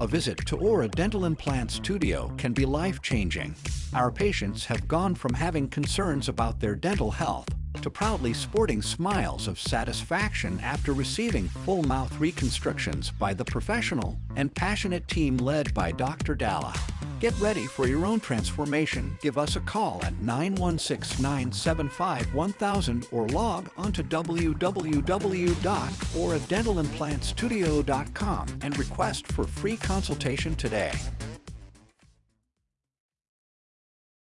A visit to Aura Dental Implant Studio can be life-changing. Our patients have gone from having concerns about their dental health to proudly sporting smiles of satisfaction after receiving full mouth reconstructions by the professional and passionate team led by Dr. Dalla. Get ready for your own transformation. Give us a call at 916-975-1000 or log onto www.auradentalimplantstudio.com and request for free consultation today.